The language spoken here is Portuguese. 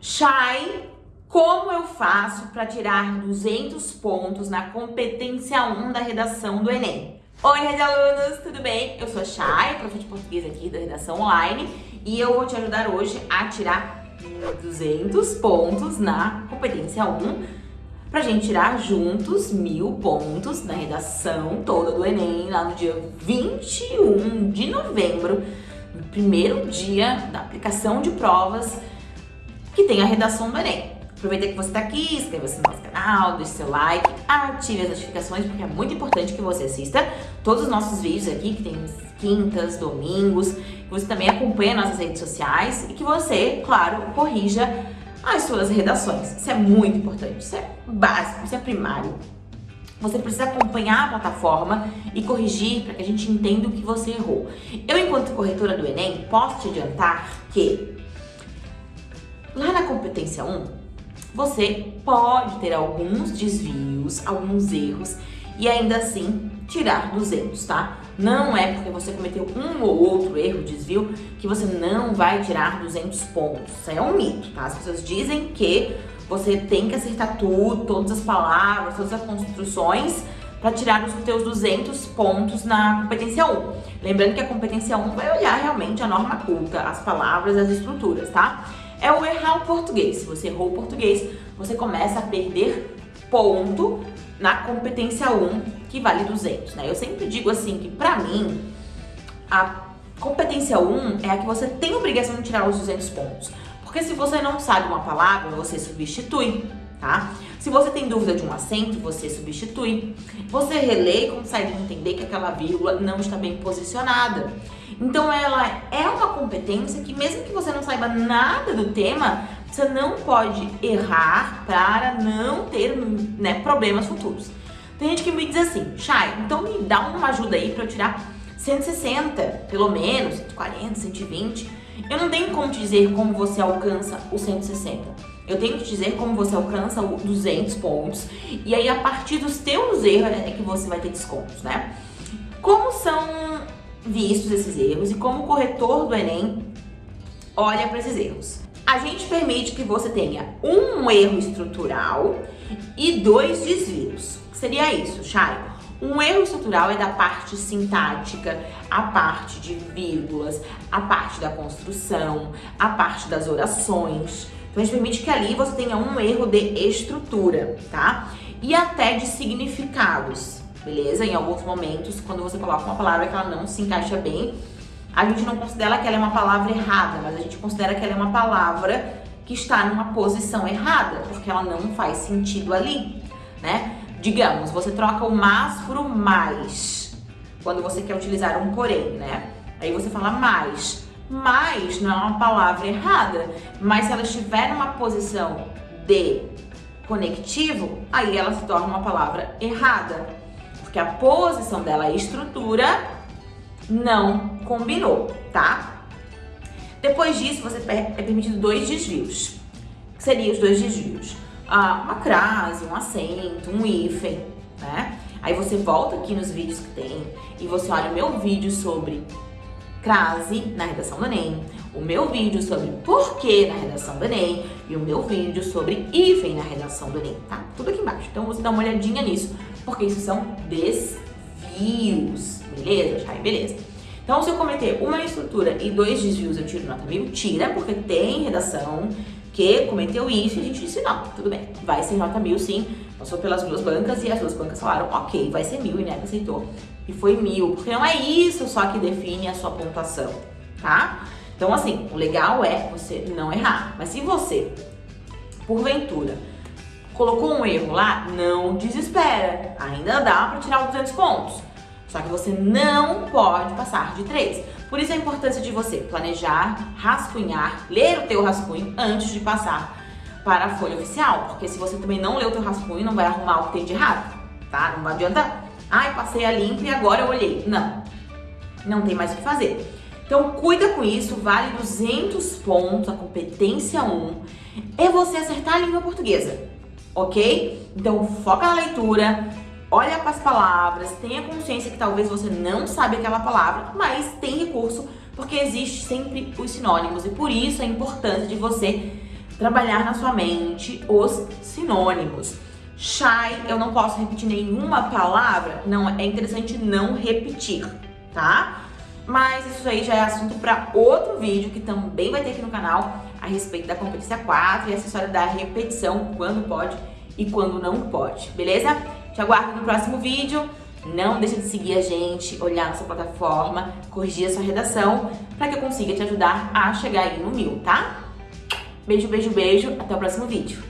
Chay, como eu faço para tirar 200 pontos na competência 1 da redação do Enem? Oi, Rede Alunos, tudo bem? Eu sou a Chay, prof de português aqui da Redação Online e eu vou te ajudar hoje a tirar 200 pontos na competência 1 pra gente tirar juntos mil pontos na redação toda do Enem lá no dia 21 de novembro, no primeiro dia da aplicação de provas que tem a redação do Enem. Aproveita que você está aqui, inscreva-se no nosso canal, deixe seu like, ative as notificações, porque é muito importante que você assista todos os nossos vídeos aqui, que tem quintas, domingos, que você também acompanhe nossas redes sociais e que você, claro, corrija as suas redações. Isso é muito importante, isso é básico, isso é primário. Você precisa acompanhar a plataforma e corrigir para que a gente entenda o que você errou. Eu, enquanto corretora do Enem, posso te adiantar que lá na competência 1, você pode ter alguns desvios, alguns erros e ainda assim tirar 200, tá? Não é porque você cometeu um ou outro erro, desvio, que você não vai tirar 200 pontos. Isso é um mito, tá? As pessoas dizem que você tem que acertar tudo, todas as palavras, todas as construções para tirar os teus 200 pontos na competência 1. Lembrando que a competência 1 vai olhar realmente a norma culta, as palavras, as estruturas, tá? É o errar o português. Se você errou o português, você começa a perder ponto na competência 1, que vale 200, né? Eu sempre digo assim que pra mim, a competência 1 é a que você tem obrigação de tirar os 200 pontos. Porque se você não sabe uma palavra, você substitui, tá? Se você tem dúvida de um acento, você substitui. Você relê e consegue entender que aquela vírgula não está bem posicionada. Então ela é uma competência que mesmo que você não saiba nada do tema, você não pode errar para não ter né, problemas futuros. Tem gente que me diz assim, Chay, então me dá uma ajuda aí para eu tirar 160, pelo menos, 140, 120. Eu não tenho como te dizer como você alcança o 160. Eu tenho que te dizer como você alcança o 200 pontos. E aí, a partir dos teus erros, é que você vai ter descontos, né? Como são vistos esses erros e como o corretor do Enem olha para esses erros? A gente permite que você tenha um erro estrutural e dois desvios. Seria isso, Chay? Um erro estrutural é da parte sintática, a parte de vírgulas, a parte da construção, a parte das orações. Então a gente permite que ali você tenha um erro de estrutura, tá? E até de significados, beleza? Em alguns momentos, quando você coloca uma palavra que ela não se encaixa bem, a gente não considera que ela é uma palavra errada, mas a gente considera que ela é uma palavra que está numa posição errada, porque ela não faz sentido ali, né? Digamos, você troca o mas por o mais, quando você quer utilizar um porém, né? Aí você fala mais. Mais não é uma palavra errada, mas se ela estiver numa posição de conectivo, aí ela se torna uma palavra errada. Porque a posição dela, a estrutura, não combinou, tá? Depois disso, você é permitido dois desvios. que seriam os dois desvios? Uma crase, um acento, um hífen, né? Aí você volta aqui nos vídeos que tem e você olha o meu vídeo sobre crase na redação do Enem, o meu vídeo sobre porquê na redação do Enem e o meu vídeo sobre hífen na redação do Enem, tá? Tudo aqui embaixo. Então você dá uma olhadinha nisso, porque isso são desvios, beleza? Já, beleza. Então se eu cometer uma estrutura e dois desvios eu tiro nota mil, tira, porque tem redação que cometeu isso e a gente disse, não, tudo bem, vai ser nota mil sim. Passou pelas duas bancas e as duas bancas falaram, ok, vai ser mil, e Neto aceitou. E foi mil, porque não é isso só que define a sua pontuação, tá? Então, assim, o legal é você não errar. Mas se você, porventura, colocou um erro lá, não desespera. Ainda dá para tirar os 200 pontos. Só que você não pode passar de 3. Por isso a importância de você planejar, rascunhar, ler o teu rascunho antes de passar para a folha oficial. Porque se você também não lê o teu rascunho, não vai arrumar o que tem de errado, tá? Não adianta, ai, passei a limpa e agora eu olhei. Não, não tem mais o que fazer. Então cuida com isso, vale 200 pontos, a competência 1, é você acertar a língua portuguesa, ok? Então foca na leitura, olha para as palavras, tenha consciência que talvez você não sabe aquela palavra, mas tem recurso, porque existe sempre os sinônimos e por isso a importância de você trabalhar na sua mente os sinônimos. Shy, eu não posso repetir nenhuma palavra? Não, é interessante não repetir, tá? Mas isso aí já é assunto para outro vídeo que também vai ter aqui no canal a respeito da competência 4 e essa história da repetição, quando pode e quando não pode, beleza? Te aguardo no próximo vídeo. Não deixa de seguir a gente, olhar nossa plataforma, corrigir a sua redação, para que eu consiga te ajudar a chegar aí no mil, tá? Beijo, beijo, beijo. Até o próximo vídeo.